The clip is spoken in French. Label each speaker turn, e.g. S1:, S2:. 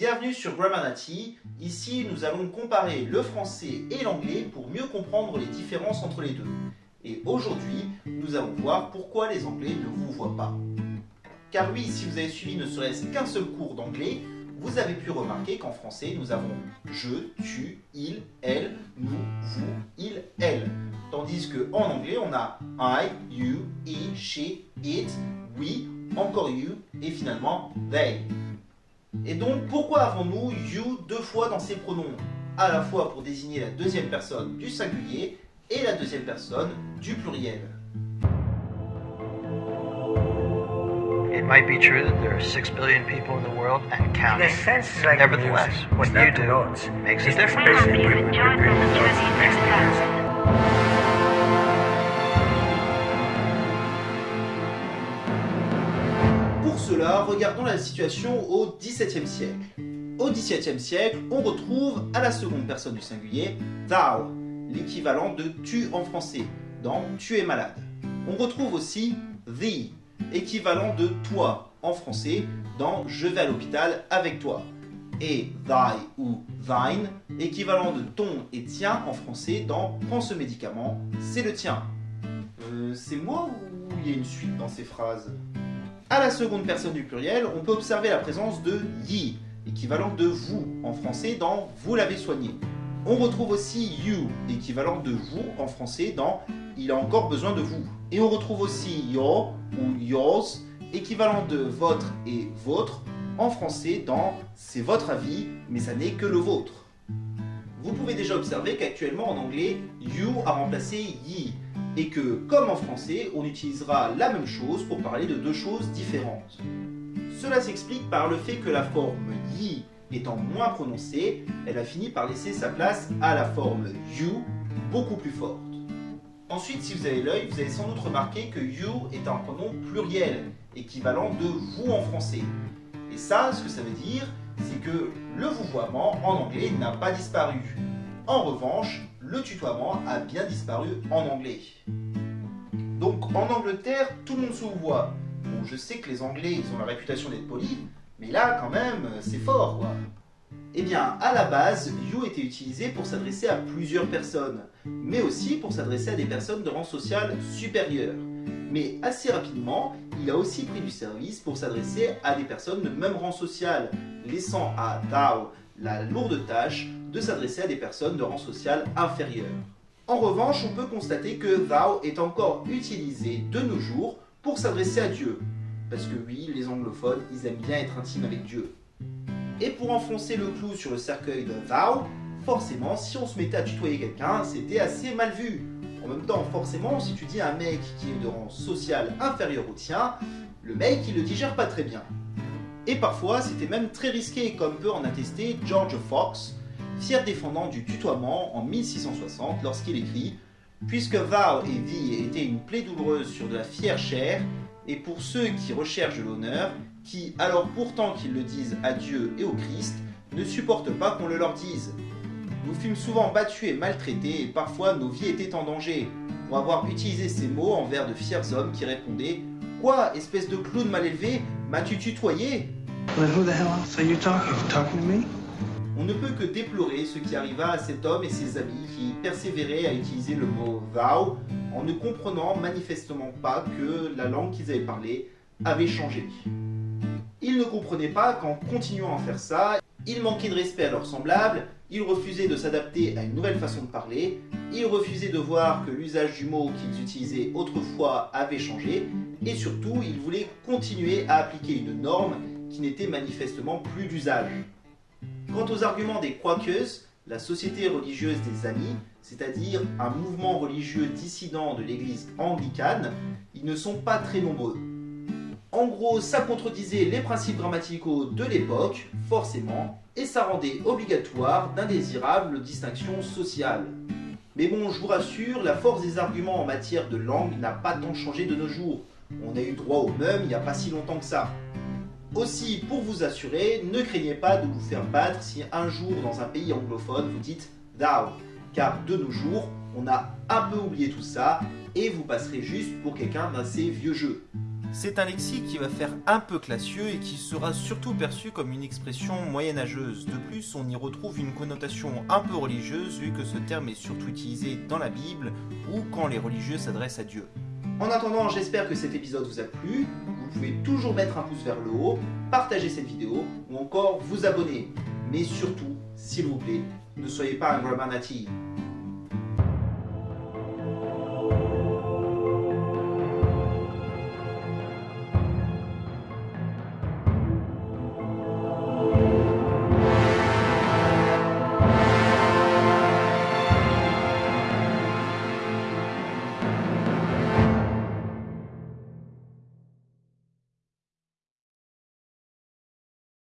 S1: Bienvenue sur Grammarnati. Ici, nous allons comparer le français et l'anglais pour mieux comprendre les différences entre les deux. Et aujourd'hui, nous allons voir pourquoi les anglais ne vous voient pas. Car oui, si vous avez suivi ne serait-ce qu'un seul cours d'anglais, vous avez pu remarquer qu'en français, nous avons je, tu, il, elle, nous, vous, il, elle. Tandis qu'en anglais, on a I, you, he, she, it, we, encore you et finalement they. Et donc, pourquoi avons-nous you deux fois dans ces pronoms? À la fois pour désigner la deuxième personne du singulier et la deuxième personne du pluriel.
S2: It might be true that there are six billion people in the world and counting.
S3: The sense like
S2: Nevertheless,
S3: music,
S2: what you do
S3: notes.
S2: makes a difference.
S1: Cela, regardons la situation au XVIIe siècle. Au XVIIe siècle, on retrouve à la seconde personne du singulier thou, l'équivalent de tu en français, dans tu es malade. On retrouve aussi thee, équivalent de toi en français, dans je vais à l'hôpital avec toi. Et thy ou thine, équivalent de ton et tien en français, dans prends ce médicament, c'est le tien. Euh, c'est moi ou il y a une suite dans ces phrases? À la seconde personne du pluriel, on peut observer la présence de ye, équivalent de vous en français dans vous l'avez soigné. On retrouve aussi you, équivalent de vous en français dans il a encore besoin de vous. Et on retrouve aussi your ou yours, équivalent de votre et votre en français dans c'est votre avis, mais ça n'est que le vôtre. Vous pouvez déjà observer qu'actuellement en anglais, you a remplacé ye, et que, comme en français, on utilisera la même chose pour parler de deux choses différentes. Cela s'explique par le fait que la forme yi étant moins prononcée, elle a fini par laisser sa place à la forme you, beaucoup plus forte. Ensuite, si vous avez l'œil, vous avez sans doute remarqué que you est un pronom pluriel, équivalent de vous en français. Et ça, ce que ça veut dire, c'est que le vouvoiement en anglais n'a pas disparu. En revanche, le tutoiement a bien disparu en anglais. Donc en Angleterre, tout le monde se voit. Bon, je sais que les Anglais, ils ont la réputation d'être polis, mais là, quand même, c'est fort, quoi. Eh bien, à la base, you était utilisé pour s'adresser à plusieurs personnes, mais aussi pour s'adresser à des personnes de rang social supérieur. Mais assez rapidement, il a aussi pris du service pour s'adresser à des personnes de même rang social, laissant à thou la lourde tâche de s'adresser à des personnes de rang social inférieur. En revanche, on peut constater que thou est encore utilisé de nos jours pour s'adresser à Dieu. Parce que oui, les anglophones, ils aiment bien être intimes avec Dieu. Et pour enfoncer le clou sur le cercueil de thou, forcément, si on se mettait à tutoyer quelqu'un, c'était assez mal vu. En même temps, forcément, si tu dis un mec qui est de rang social inférieur au tien, le mec, il le digère pas très bien. Et parfois, c'était même très risqué, comme peut en attester George Fox, fier défendant du tutoiement en 1660 lorsqu'il écrit « Puisque thou et thee étaient une plaie douloureuse sur de la fière chair, et pour ceux qui recherchent l'honneur, qui, alors pourtant qu'ils le disent à Dieu et au Christ, ne supportent pas qu'on le leur dise. Nous fûmes souvent battus et maltraités, et parfois nos vies étaient en danger, pour avoir utilisé ces mots envers de fiers hommes qui répondaient « Quoi, espèce de clown mal élevé, m'as-tu tutoyé ?» On ne peut que déplorer ce qui arriva à cet homme et ses amis qui persévéraient à utiliser le mot thou en ne comprenant manifestement pas que la langue qu'ils avaient parlée avait changé. Ils ne comprenaient pas qu'en continuant à faire ça, ils manquaient de respect à leurs semblables, ils refusaient de s'adapter à une nouvelle façon de parler, ils refusaient de voir que l'usage du mot qu'ils utilisaient autrefois avait changé, et surtout, ils voulaient continuer à appliquer une norme qui n'était manifestement plus d'usage. Quant aux arguments des Quakers, la société religieuse des Amis, c'est-à-dire un mouvement religieux dissident de l'église anglicane, ils ne sont pas très nombreux. En gros, ça contredisait les principes grammaticaux de l'époque, forcément, et ça rendait obligatoire d'indésirables distinctions sociales. Mais bon, je vous rassure, la force des arguments en matière de langue n'a pas tant changé de nos jours. On a eu droit au même il n'y a pas si longtemps que ça. Aussi, pour vous assurer, ne craignez pas de vous faire battre si un jour dans un pays anglophone vous dites thou, car de nos jours, on a un peu oublié tout ça et vous passerez juste pour quelqu'un d'assez vieux jeu. C'est un lexique qui va faire un peu classieux et qui sera surtout perçu comme une expression moyenâgeuse. De plus, on y retrouve une connotation un peu religieuse vu que ce terme est surtout utilisé dans la Bible ou quand les religieux s'adressent à Dieu. En attendant, j'espère que cet épisode vous a plu. Vous pouvez toujours mettre un pouce vers le haut, partager cette vidéo ou encore vous abonner. Mais surtout, s'il vous plaît, ne soyez pas un grammar native.